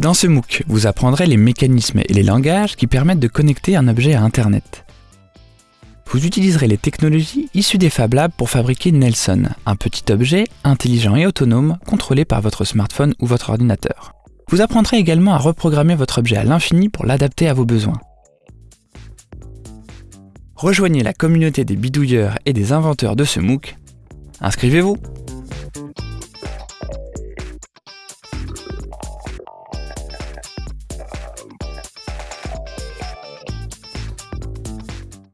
Dans ce MOOC, vous apprendrez les mécanismes et les langages qui permettent de connecter un objet à Internet. Vous utiliserez les technologies issues des Fab Labs pour fabriquer Nelson, un petit objet intelligent et autonome contrôlé par votre smartphone ou votre ordinateur. Vous apprendrez également à reprogrammer votre objet à l'infini pour l'adapter à vos besoins. Rejoignez la communauté des bidouilleurs et des inventeurs de ce MOOC. Inscrivez-vous